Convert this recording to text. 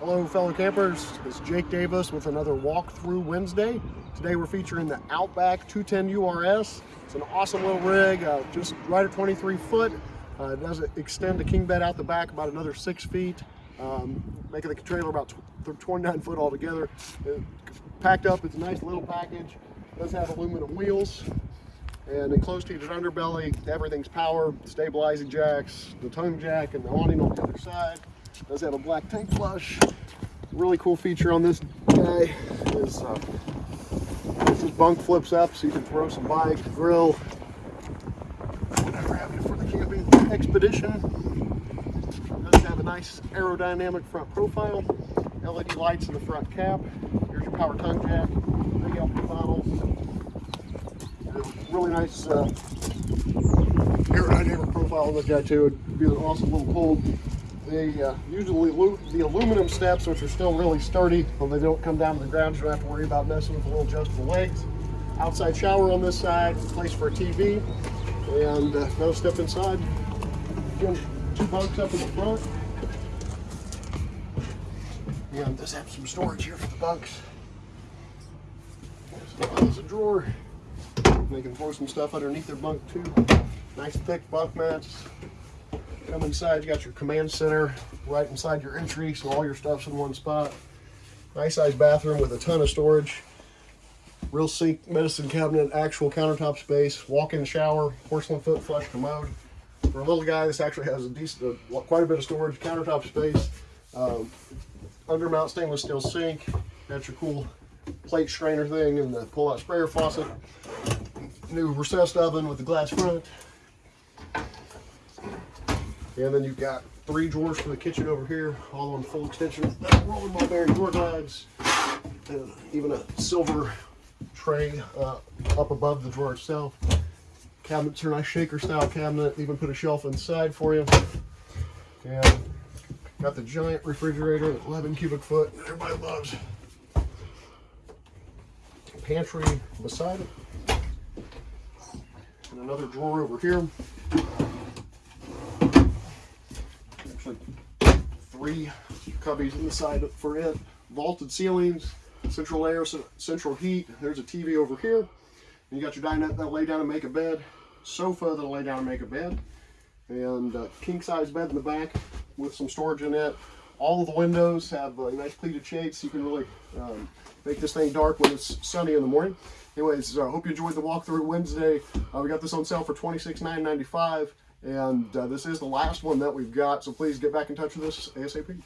Hello fellow campers, it's Jake Davis with another walkthrough Wednesday. Today we're featuring the Outback 210 URS. It's an awesome little rig, uh, just right at 23 foot. Uh, it does extend the king bed out the back about another six feet, um, making the trailer about 29 foot altogether. It, packed up, it's a nice little package. It does have aluminum wheels and enclosed heated underbelly. Everything's power, stabilizing jacks, the tongue jack and the awning on the other side. Does have a black tank flush. Really cool feature on this guy is uh, this bunk flips up so you can throw some bikes, grill, whatever have you for the camping expedition. Does have a nice aerodynamic front profile. LED lights in the front cap. Here's your power tongue jack. Big LP bottle. Really nice uh, aerodynamic profile on this guy too. It'd be an awesome little cold they uh, usually the aluminum steps, which are still really sturdy, when they don't come down to the ground, you don't have to worry about messing with the little adjustable legs. Outside shower on this side, place for a TV, and uh, now step inside. Again, two bunks up in the front. And does have some storage here for the bunks. There's a drawer. They can throw some stuff underneath their bunk too. Nice thick bunk mats. Come inside, you got your command center right inside your entry, so all your stuff's in one spot. Nice sized bathroom with a ton of storage. Real sink, medicine cabinet, actual countertop space, walk-in shower, porcelain foot flush commode. For a little guy, this actually has a decent, uh, quite a bit of storage, countertop space, um, undermount stainless steel sink. Got your cool plate strainer thing and the pull-out sprayer faucet. New recessed oven with the glass front. And then you've got three drawers for the kitchen over here, all on full extension. Rolling ball bearing door guides, and even a silver tray uh, up above the drawer itself. Cabinets are nice shaker style cabinet, even put a shelf inside for you. And got the giant refrigerator, 11 cubic foot, everybody loves. Pantry beside it. And another drawer over here. Three cubbies in the side for it. Vaulted ceilings, central air, central heat. There's a TV over here. And you got your dinette that'll lay down and make a bed. Sofa that'll lay down and make a bed. And a king size bed in the back with some storage in it. All of the windows have uh, nice pleated shades so you can really um, make this thing dark when it's sunny in the morning. Anyways, I uh, hope you enjoyed the walkthrough Wednesday. Uh, we got this on sale for $26,995. And uh, this is the last one that we've got, so please get back in touch with us ASAP.